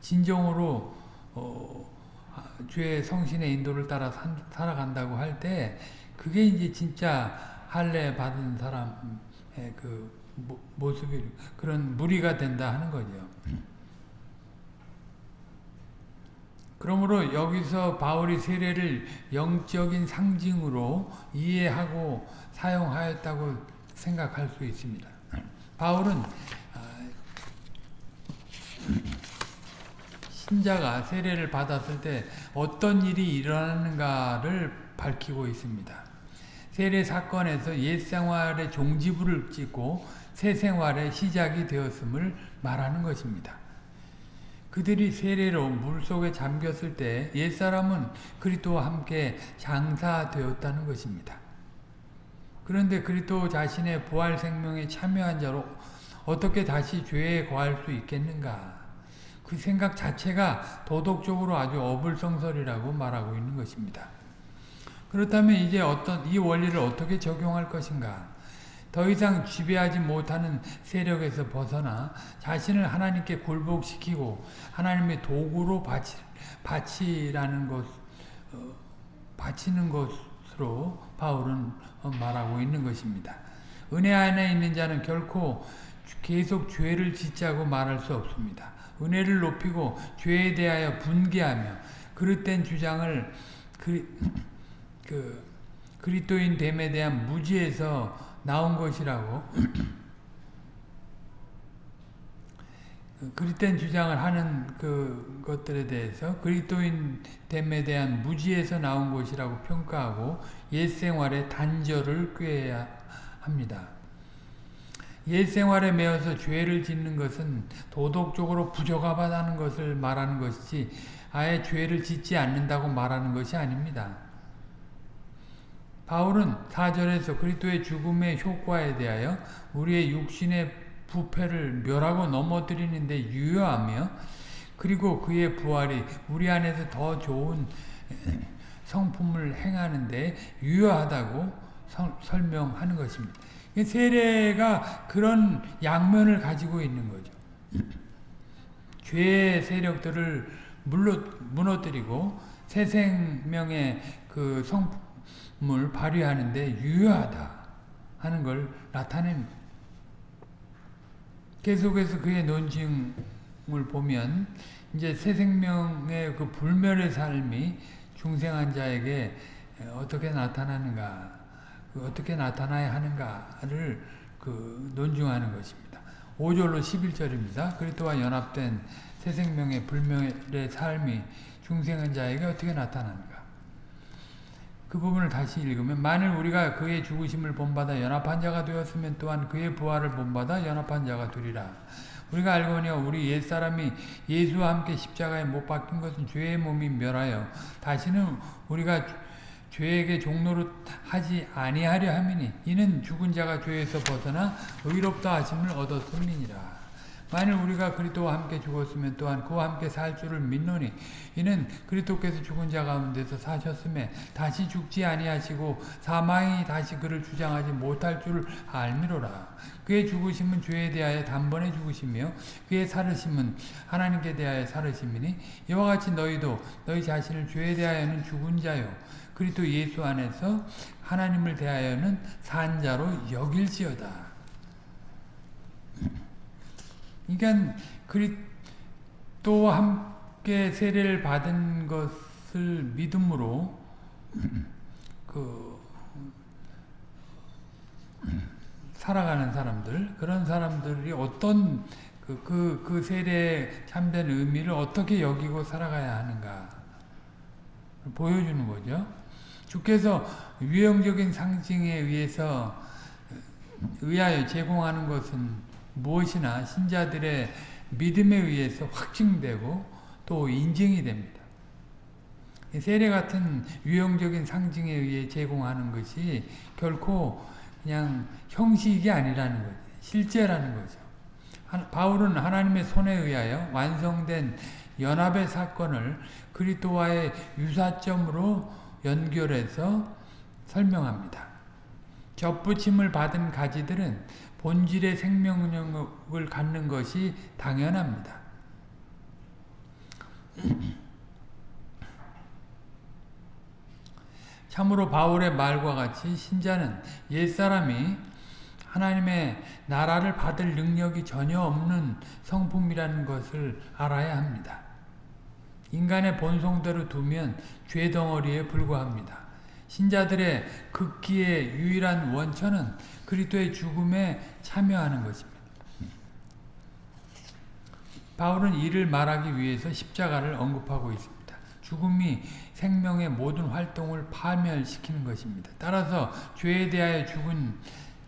진정으로 어, 주의 성신의 인도를 따라 산, 살아간다고 할 때 그게 이제 진짜 할례 받은 사람의 그 모습이 그런 무리가 된다 하는 거죠. 그러므로 여기서 바울이 세례를 영적인 상징으로 이해하고 사용하였다고 생각할 수 있습니다. 바울은 신자가 세례를 받았을 때 어떤 일이 일어나는가를 밝히고 있습니다. 세례 사건에서 옛 생활의 종지부를 찍고 새 생활의 시작이 되었음을 말하는 것입니다. 그들이 세례로 물속에 잠겼을 때 옛사람은 그리스도와 함께 장사되었다는 것입니다. 그런데 그리스도 자신의 부활 생명에 참여한 자로 어떻게 다시 죄에 거할 수 있겠는가? 그 생각 자체가 도덕적으로 아주 어불성설이라고 말하고 있는 것입니다. 그렇다면 이제 어떤 이 원리를 어떻게 적용할 것인가? 더 이상 지배하지 못하는 세력에서 벗어나 자신을 하나님께 굴복시키고 하나님의 도구로 바치, 바치라는 것, 어, 바치는 것으로 바울은 말하고 있는 것입니다. 은혜 안에 있는 자는 결코 계속 죄를 짓자고 말할 수 없습니다. 은혜를 높이고 죄에 대하여 분개하며 그릇된 주장을 그, 그 그리스도인 됨에 대한 무지에서 나온 것이라고 그리스도인 주장을 하는 그 것들에 대해서 그리스도인 됨에 대한 무지에서 나온 것이라고 평가하고 옛 생활의 단절을 꾀해야 합니다. 옛 생활에 매어서 죄를 짓는 것은 도덕적으로 부적합하다는 것을 말하는 것이지 아예 죄를 짓지 않는다고 말하는 것이 아닙니다. 바울은 4절에서 그리스도의 죽음의 효과에 대하여 우리의 육신의 부패를 멸하고 넘어뜨리는데 유효하며 그리고 그의 부활이 우리 안에서 더 좋은 성품을 행하는데 유효하다고 설명하는 것입니다. 세례가 그런 양면을 가지고 있는 거죠. 죄의 세력들을 무너뜨리고 새 생명의 그 성품 을 발휘하는데 유효하다 하는 걸 나타냅니다. 계속해서 그의 논증을 보면 이제 새 생명의 그 불멸의 삶이 중생한 자에게 어떻게 나타나는가, 그 어떻게 나타나야 하는가를 그 논증하는 것입니다. 5절로 11절입니다. 그리스도와 연합된 새 생명의 불멸의 삶이 중생한 자에게 어떻게 나타나는가. 그 부분을 다시 읽으면 만일 우리가 그의 죽으심을 본받아 연합한 자가 되었으면 또한 그의 부활을 본받아 연합한 자가 되리라. 우리가 알거니 우리 옛사람이 예수와 함께 십자가에 못 박힌 것은 죄의 몸이 멸하여 다시는 우리가 죄에게 종로로 하지 아니하려 함이니 이는 죽은 자가 죄에서 벗어나 의롭다 하심을 얻었음이니라. 만일 우리가 그리스도와 함께 죽었으면 또한 그와 함께 살 줄을 믿노니 이는 그리스도께서 죽은 자 가운데서 사셨음에 다시 죽지 아니하시고 사망이 다시 그를 주장하지 못할 줄 알미로라. 그의 죽으심은 죄에 대하여 단번에 죽으시며 그의 살으심은 하나님께 대하여 살으심이니 이와 같이 너희도 너희 자신을 죄에 대하여는 죽은 자요. 그리스도 예수 안에서 하나님을 대하여는 산 자로 여길지어다 그러니까 그리스도와 함께 세례를 받은 것을 믿음으로 그 살아가는 사람들 그런 사람들이 어떤 그, 그, 그 세례 참된 의미를 어떻게 여기고 살아가야 하는가 보여주는 거죠. 주께서 유형적인 상징에 의해서 의하여 제공하는 것은 무엇이나 신자들의 믿음에 의해서 확증되고 또 인증이 됩니다. 세례 같은 유형적인 상징에 의해 제공하는 것이 결코 그냥 형식이 아니라는 거죠. 실제라는 거죠. 바울은 하나님의 손에 의하여 완성된 연합의 사건을 그리스도와의 유사점으로 연결해서 설명합니다. 접붙임을 받은 가지들은 본질의 생명력을 갖는 것이 당연합니다. 참으로 바울의 말과 같이 신자는 옛사람이 하나님의 나라를 받을 능력이 전혀 없는 성품이라는 것을 알아야 합니다. 인간의 본성대로 두면 죄덩어리에 불과합니다. 신자들의 극기의 유일한 원천은 그리스도의 죽음에 참여하는 것입니다. 바울은 이를 말하기 위해서 십자가를 언급하고 있습니다. 죽음이 생명의 모든 활동을 파멸시키는 것입니다. 따라서 죄에 대하여 죽은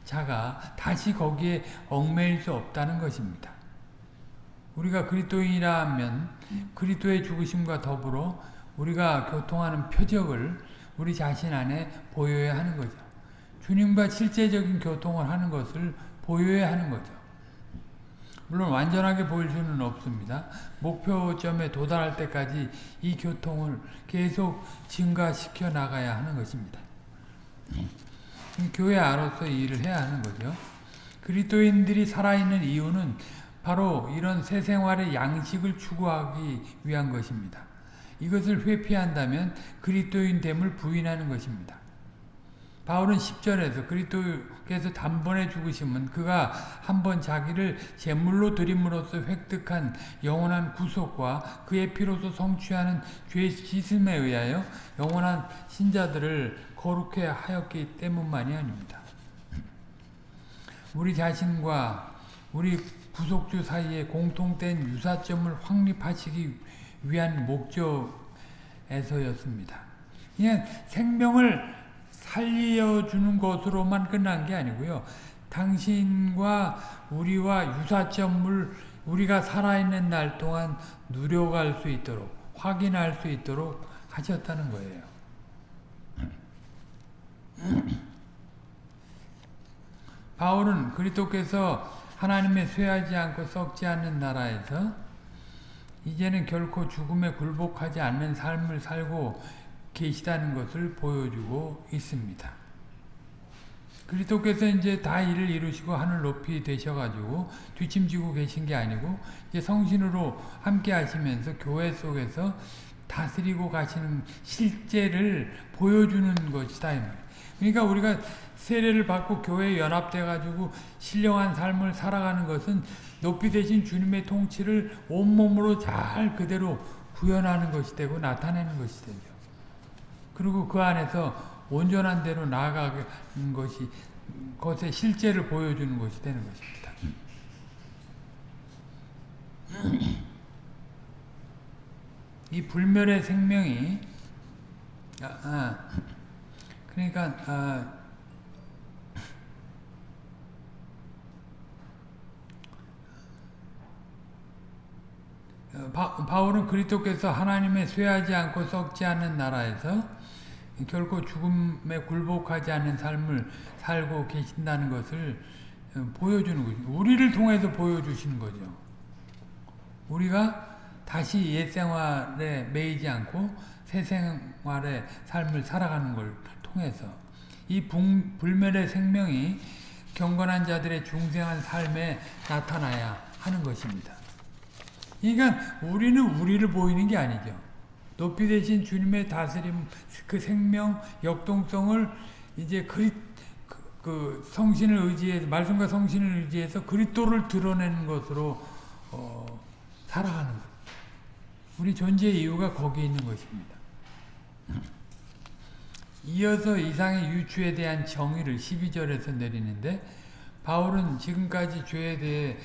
자가 다시 거기에 얽매일 수 없다는 것입니다. 우리가 그리스도인이라면 그리스도의 죽으심과 더불어 우리가 교통하는 표적을 우리 자신 안에 보여야 하는 거죠. 주님과 실제적인 교통을 하는 것을 보여야 하는 거죠. 물론 완전하게 보일 수는 없습니다. 목표점에 도달할 때까지 이 교통을 계속 증가시켜 나가야 하는 것입니다. 교회 안으로서 일을 해야 하는 거죠. 그리스도인들이 살아있는 이유는 바로 이런 새 생활의 양식을 추구하기 위한 것입니다. 이것을 회피한다면 그리스도인 됨을 부인하는 것입니다. 바울은 10절에서 그리스도께서 단번에 죽으시면 그가 한번 자기를 제물로 드림으로써 획득한 영원한 구속과 그의 피로서 성취하는 죄 씻음에 의하여 영원한 신자들을 거룩해 하였기 때문만이 아닙니다. 우리 자신과 우리 구속주 사이에 공통된 유사점을 확립하시기 위한 목적에서였습니다. 그냥 생명을 살려주는 것으로만 끝난 게 아니고요. 당신과 우리와 유사점을 우리가 살아있는 날 동안 누려갈 수 있도록 확인할 수 있도록 하셨다는 거예요. 바울은 그리스도께서 하나님의 쇠하지 않고 썩지 않는 나라에서 이제는 결코 죽음에 굴복하지 않는 삶을 살고 계시다는 것을 보여주고 있습니다. 그리스도께서 이제 다 일을 이루시고 하늘 높이 되셔가지고 뒤짐지고 계신 게 아니고 이제 성신으로 함께 하시면서 교회 속에서 다스리고 가시는 실제를 보여주는 것이다. 그러니까 우리가 세례를 받고 교회에 연합돼가지고 신령한 삶을 살아가는 것은 높이 되신 주님의 통치를 온몸으로 잘 그대로 구현하는 것이 되고 나타내는 것이 되죠. 그리고 그 안에서 온전한 대로 나아가는 것이 것의 실제를 보여주는 것이 되는 것입니다. 이 불멸의 생명이 아, 아, 그러니까 아, 바, 바울은 그리스도께서 하나님의 쇠하지 않고 썩지 않는 나라에서 결코 죽음에 굴복하지 않는 삶을 살고 계신다는 것을 어, 보여주는 거죠. 우리를 통해서 보여주시는 거죠. 우리가 다시 옛 생활에 매이지 않고 새 생활의 삶을 살아가는 걸 통해서 이 불멸의 생명이 경건한 자들의 중생한 삶에 나타나야 하는 것입니다. 그러니까 우리는 우리를 보이는 게 아니죠. 높이 되신 주님의 다스림, 그 생명, 역동성을 이제 그리, 그, 그 성신을 의지해서, 말씀과 성신을 의지해서 그리스도를 드러내는 것으로 어, 살아가는 것. 우리 존재의 이유가 거기에 있는 것입니다. 이어서 이상의 유추에 대한 정의를 12절에서 내리는데 바울은 지금까지 죄에 대해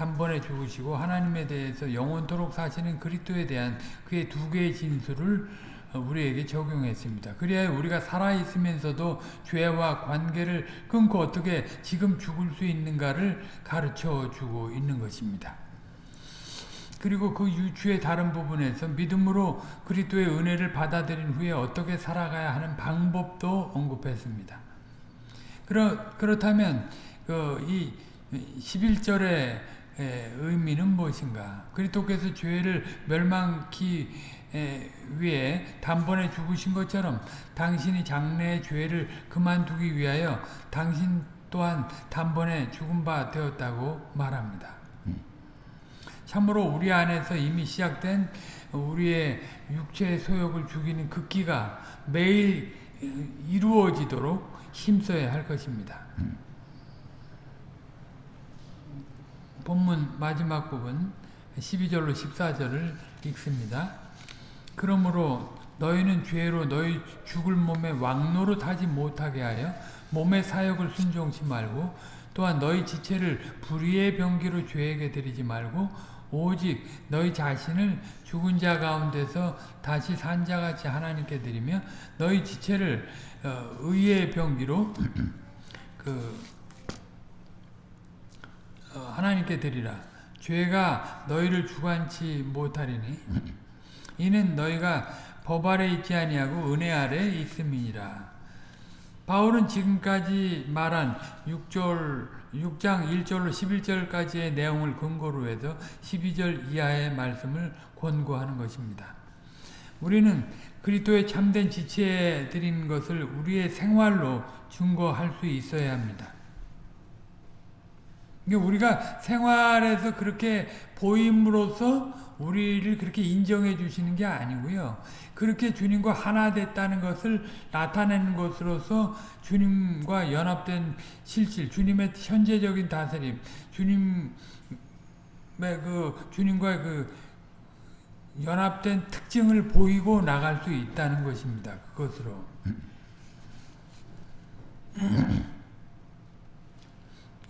단번에 죽으시고 하나님에 대해서 영원토록 사시는 그리스도에 대한 그의 두 개의 진술을 우리에게 적용했습니다. 그래야 우리가 살아있으면서도 죄와 관계를 끊고 어떻게 지금 죽을 수 있는가를 가르쳐 주고 있는 것입니다. 그리고 그 유추의 다른 부분에서 믿음으로 그리스도의 은혜를 받아들인 후에 어떻게 살아가야 하는 방법도 언급했습니다. 그렇, 그렇다면 그 이 11절 의 의미는 무엇인가? 그리스도께서 죄를 멸망키 위해 단번에 죽으신 것처럼 당신이 장래의 죄를 그만두기 위하여 당신 또한 단번에 죽은 바 되었다고 말합니다. 참으로 우리 안에서 이미 시작된 우리의 육체의 소욕을 죽이는 극기가 매일 이루어지도록 힘써야 할 것입니다. 본문 마지막 부분 12절로 14절을 읽습니다. 그러므로 너희는 죄로 너희 죽을 몸에 왕노릇 하지 못하게 하여 몸의 사역을 순종치 말고 또한 너희 지체를 불의의 병기로 죄에게 드리지 말고 오직 너희 자신을 죽은 자 가운데서 다시 산 자같이 하나님께 드리며 너희 지체를 어, 의의 병기로 그 어, 하나님께 드리라. 죄가 너희를 주관치 못하리니 이는 너희가 법 아래 있지 아니하고 은혜 아래 있음이니라. 바울은 지금까지 말한 6절 6장 1절로 11절까지의 내용을 근거로 해서 12절 이하의 말씀을 권고하는 것입니다. 우리는 그리스도의 참된 지체에 드리는 것을 우리의 생활로 증거할 수 있어야 합니다. 그러니까 우리가 생활에서 그렇게 보임으로써 우리를 그렇게 인정해 주시는 게 아니고요. 그렇게 주님과 하나 됐다는 것을 나타내는 것으로서 주님과 연합된 실질, 주님의 현재적인 다스림, 주님의 그 주님과의 그 연합된 특징을 보이고 나갈 수 있다는 것입니다. 그것으로.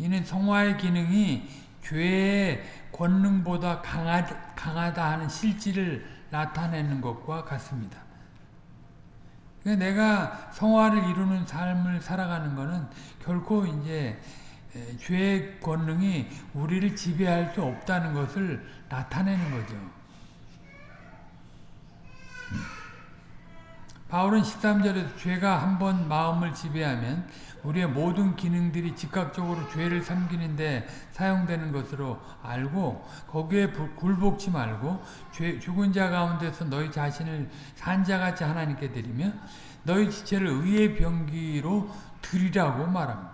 이는 성화의 기능이 죄의 권능보다 강하다, 강하다 하는 실질을 나타내는 것과 같습니다. 그러니까 내가 성화를 이루는 삶을 살아가는 것은 결코 이제 죄의 권능이 우리를 지배할 수 없다는 것을 나타내는 거죠. 바울은 13절에서 죄가 한번 마음을 지배하면 우리의 모든 기능들이 즉각적으로 죄를 섬기는데 사용되는 것으로 알고 거기에 굴복치 말고 죄, 죽은 자 가운데서 너희 자신을 산자같이 하나님께 드리며 너희 지체를 의의 병기로 드리라고 말합니다.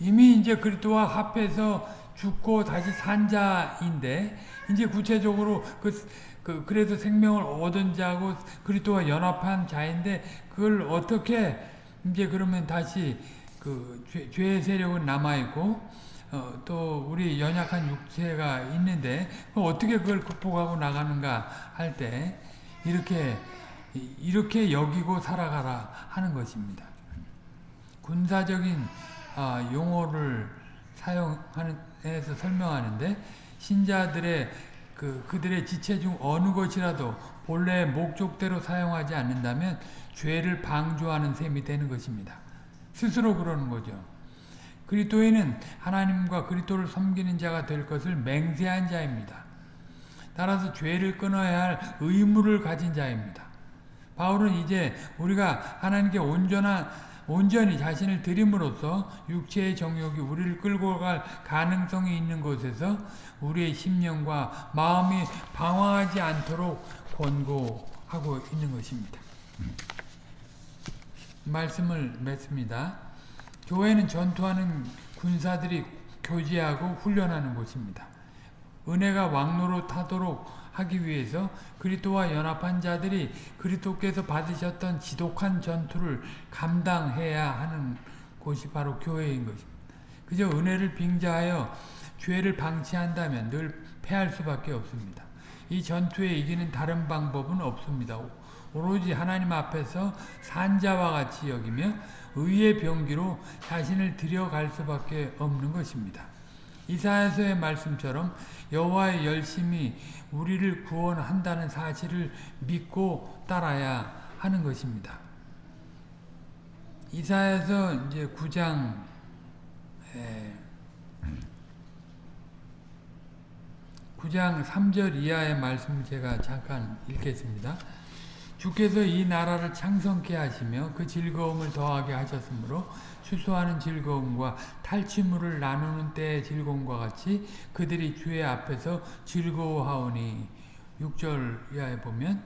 이미 이제 그리스도와 합해서 죽고 다시 산자인데 이제 구체적으로 그, 그 그래서 생명을 얻은 자고 그리스도와 연합한 자인데 그걸 어떻게 이제 그러면 다시 그 죄, 죄의 세력은 남아 있고 어, 또 우리 연약한 육체가 있는데 어떻게 그걸 극복하고 나가는가 할 때 이렇게 이렇게 여기고 살아가라 하는 것입니다. 군사적인 어, 용어를 사용하는 해서 설명하는데 신자들의 그 그들의 지체 중 어느 것이라도 본래 목적대로 사용하지 않는다면 죄를 방조하는 셈이 되는 것입니다. 스스로 그러는 거죠. 그리스도인은 하나님과 그리스도를 섬기는 자가 될 것을 맹세한 자입니다. 따라서 죄를 끊어야 할 의무를 가진 자입니다. 바울은 이제 우리가 하나님께 온전한 온전히 자신을 드림으로써 육체의 정욕이 우리를 끌고 갈 가능성이 있는 곳에서 우리의 심령과 마음이 방황하지 않도록 권고하고 있는 것입니다. 말씀을 맺습니다. 교회는 전투하는 군사들이 교제하고 훈련하는 곳입니다. 은혜가 왕로로 타도록 하기 위해서 그리스도와 연합한 자들이 그리스도께서 받으셨던 지독한 전투를 감당해야 하는 곳이 바로 교회인 것입니다. 그저 은혜를 빙자하여 죄를 방치한다면 늘 패할 수밖에 없습니다. 이 전투에 이기는 다른 방법은 없습니다. 오로지 하나님 앞에서 산자와 같이 여기며 의의 병기로 자신을 들여갈 수밖에 없는 것입니다. 이사야서의 말씀처럼 여호와의 열심히 우리를 구원한다는 사실을 믿고 따라야 하는 것입니다. 이사야서 이제 9장 에, 9장 3절 이하의 말씀을 제가 잠깐 읽겠습니다. 주께서 이 나라를 창성케 하시며 그 즐거움을 더하게 하셨으므로 수수하는 즐거움과 탈취물을 나누는 때의 즐거움과 같이 그들이 주의 앞에서 즐거워하오니. 6절 이하에 보면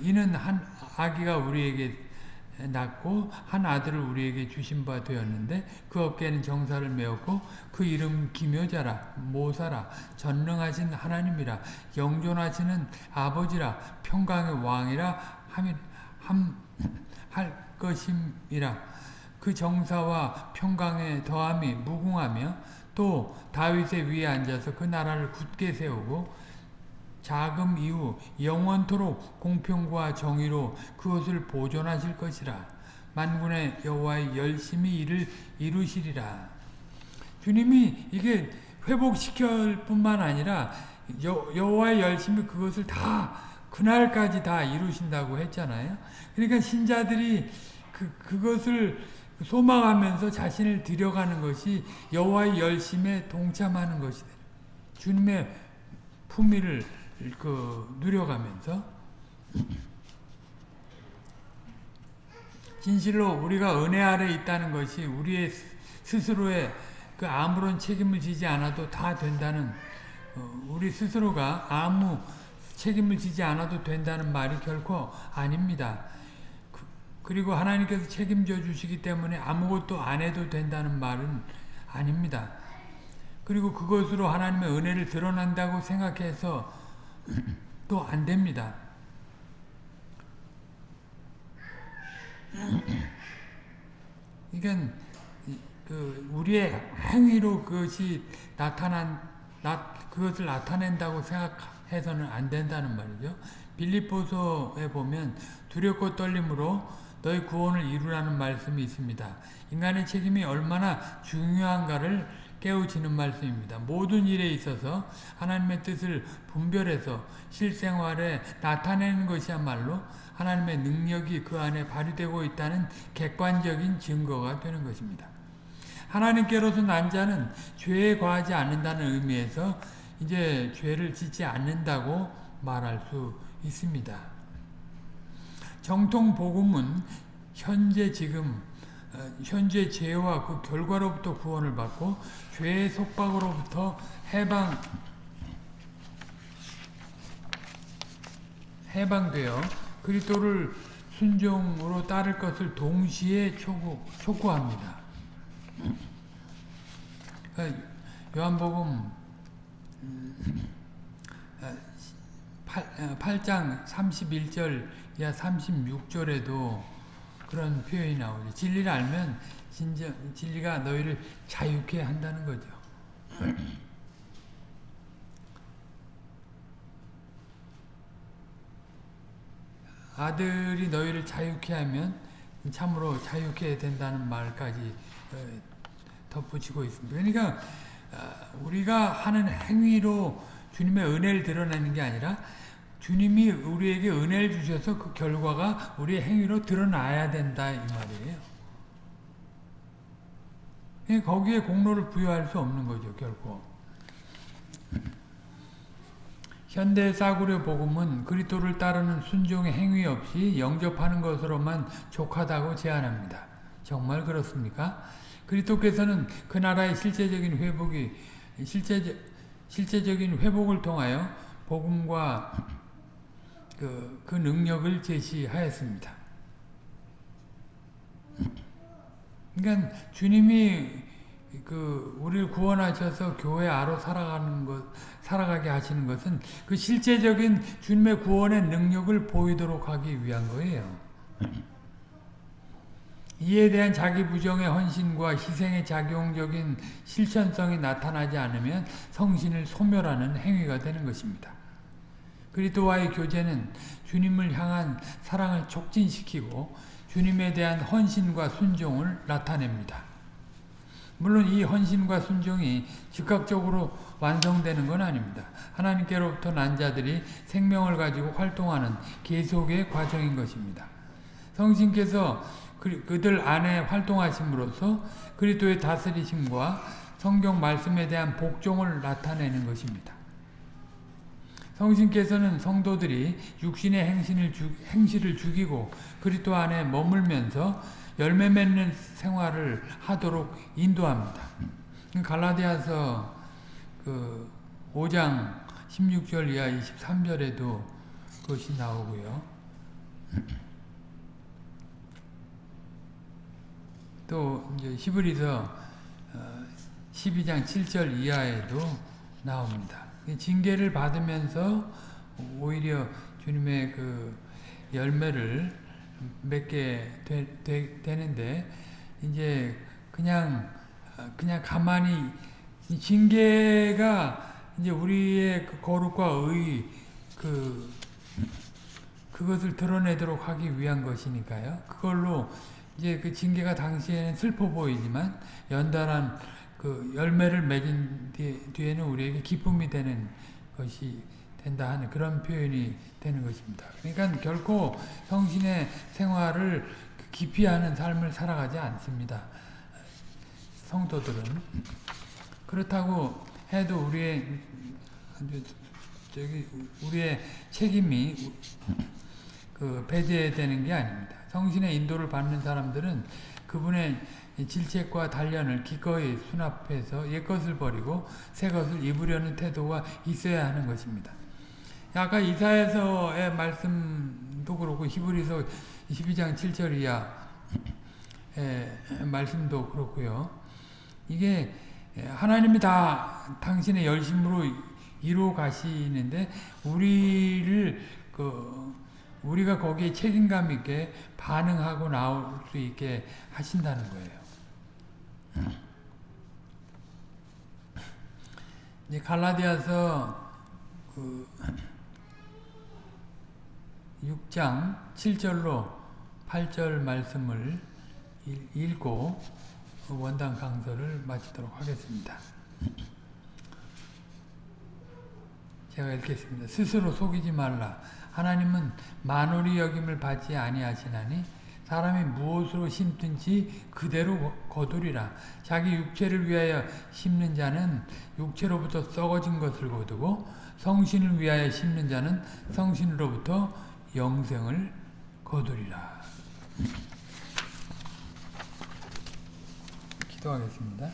이는 한 아기가 우리에게 낳고 한 아들을 우리에게 주신 바 되었는데 그 어깨에는 정사를 메었고 그 이름 기묘자라 모사라 전능하신 하나님이라 영존하시는 아버지라 평강의 왕이라 함, 함, 할 것임이라 그 정사와 평강의 더함이 무궁하며 또 다윗의 위에 앉아서 그 나라를 굳게 세우고 자금 이후 영원토록 공평과 정의로 그것을 보존하실 것이라. 만군의 여호와의 열심히 일을 이루시리라. 주님이 이게 회복시킬 뿐만 아니라 여, 여호와의 열심히 그것을 다 그날까지 다 이루신다고 했잖아요. 그러니까 신자들이 그, 그것을 소망하면서 자신을 들여가는 것이 여호와의 열심에 동참하는 것이 주님의 품위를 그 누려가면서 진실로 우리가 은혜 아래 있다는 것이 우리의 스스로의 그 아무런 책임을 지지 않아도 다 된다는 어, 우리 스스로가 아무 책임을 지지 않아도 된다는 말이 결코 아닙니다. 그리고 하나님께서 책임져 주시기 때문에 아무것도 안 해도 된다는 말은 아닙니다. 그리고 그것으로 하나님의 은혜를 드러난다고 생각해서 또 안 됩니다. 그러니까 그 우리의 행위로 그것이 나타난 나, 그것을 나타낸다고 생각해서는 안 된다는 말이죠. 빌립보서에 보면 두렵고 떨림으로 너희 구원을 이루라는 말씀이 있습니다. 인간의 책임이 얼마나 중요한가를 깨우치는 말씀입니다. 모든 일에 있어서 하나님의 뜻을 분별해서 실생활에 나타내는 것이야말로 하나님의 능력이 그 안에 발휘되고 있다는 객관적인 증거가 되는 것입니다. 하나님께로서 난 자는 죄에 과하지 않는다는 의미에서 이제 죄를 짓지 않는다고 말할 수 있습니다. 정통 복음은 현재 지금 현재 죄와 그 결과로부터 구원을 받고 죄의 속박으로부터 해방 해방되어 그리스도를 순종으로 따를 것을 동시에 촉구, 촉구합니다. 요한복음 8, 8장 31절 이하 36절에도 그런 표현이 나오죠. 진리를 알면 진정, 진리가 너희를 자유케 한다는 거죠. 아들이 너희를 자유케 하면 참으로 자유케 된다는 말까지 어, 덧붙이고 있습니다. 그러니까 어, 우리가 하는 행위로 주님의 은혜를 드러내는 게 아니라 주님이 우리에게 은혜를 주셔서 그 결과가 우리의 행위로 드러나야 된다 이 말이에요. 예, 거기에 공로를 부여할 수 없는 거죠 결코. 현대 싸구려 복음은 그리스도를 따르는 순종의 행위 없이 영접하는 것으로만 족하다고 제안합니다. 정말 그렇습니까? 그리스도께서는 그 나라의 실제적인 회복이 실제 실제적인 회복을 통하여 복음과 그, 그 능력을 제시하였습니다. 그러니까 주님이 그 우리를 구원하셔서 교회 아로 살아가는 것 살아가게 하시는 것은 그 실제적인 주님의 구원의 능력을 보이도록 하기 위한 거예요. 이에 대한 자기 부정의 헌신과 희생의 작용적인 실천성이 나타나지 않으면 성신을 소멸하는 행위가 되는 것입니다. 그리스도와의 교제는 주님을 향한 사랑을 촉진시키고 주님에 대한 헌신과 순종을 나타냅니다. 물론 이 헌신과 순종이 즉각적으로 완성되는 건 아닙니다. 하나님께로부터 난 자들이 생명을 가지고 활동하는 계속의 과정인 것입니다. 성신께서 그들 안에 활동하심으로써 그리스도의 다스리심과 성경 말씀에 대한 복종을 나타내는 것입니다. 성신께서는 성도들이 육신의 행신을 주, 행실을 죽이고 그리스도 안에 머물면서 열매 맺는 생활을 하도록 인도합니다. 갈라디아서 그 5장 16절 이하 23절에도 그것이 나오고요. 또 이제 히브리서 12장 7절 이하에도 나옵니다. 징계를 받으면서 오히려 주님의 그 열매를 맺게 되, 되, 되는데 이제 그냥 그냥 가만히 징계가 이제 우리의 그 거룩과 의 그 그것을 드러내도록 하기 위한 것이니까요. 그걸로 이제 그 징계가 당시에는 슬퍼 보이지만 연달한 그 열매를 맺은 뒤에 는 우리에게 기쁨이 되는 것이 된다 하는 그런 표현이 되는 것입니다. 그러니까 결코 성신의 생활을 깊이 하는 삶을 살아가지 않습니다. 성도들은 그렇다고 해도 우리의 저기 우리의 책임이 그 배제되는 게 아닙니다. 성신의 인도를 받는 사람들은 그분의 질책과 단련을 기꺼이 수납해서 옛것을 버리고 새것을 입으려는 태도가 있어야 하는 것입니다. 아까 이사에서의 말씀도 그렇고 히브리서 12장 7절 이하 말씀도 그렇고요. 이게 하나님이 다 당신의 열심으로 이루어 가시는데 우리를 그 우리가 거기에 책임감 있게 반응하고 나올 수 있게 하신다는 거예요. 이제 갈라디아서 그 6장 7절로 8절 말씀을 읽고 원당 강서를 마치도록 하겠습니다. 제가 읽겠습니다. 스스로 속이지 말라. 하나님은 만월이 여김을 받지 아니하시나니 사람이 무엇으로 심든지 그대로 거두리라. 자기 육체를 위하여 심는 자는 육체로부터 썩어진 것을 거두고 성신을 위하여 심는 자는 성신으로부터 영생을 거두리라. 기도하겠습니다.